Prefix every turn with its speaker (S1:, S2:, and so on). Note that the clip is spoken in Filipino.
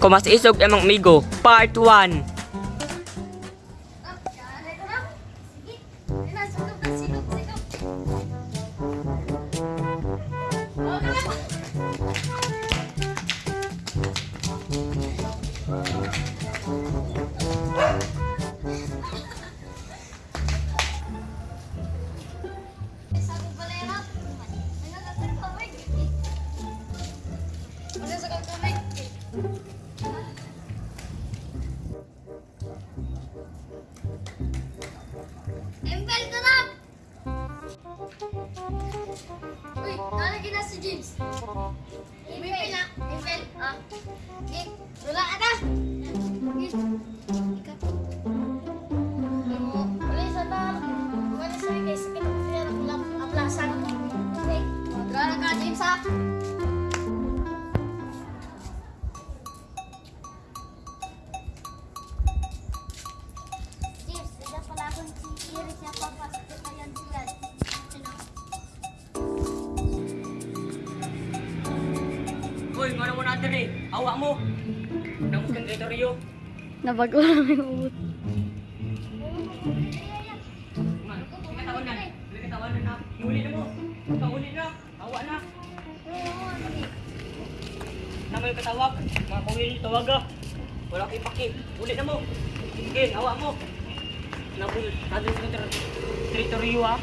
S1: Kumas isog emang migo, part 1.
S2: Uy, nalagyan na si James. Embel na. Embel. Ah. Game. Wala ka na. Ikat. Wala
S1: Uy, mana mo natin eh. Awa mo. Namus kang teritoryo.
S3: Nabago lang yung ubot.
S1: Katawan na. Katawan na na. Uli na mo. Kauli na. Awa na. Katawag. Mga kuhil tawag ah. Wala kay paki. Uli na mo. Sige, awa mo. Nabul. Ter- teritoryo ah.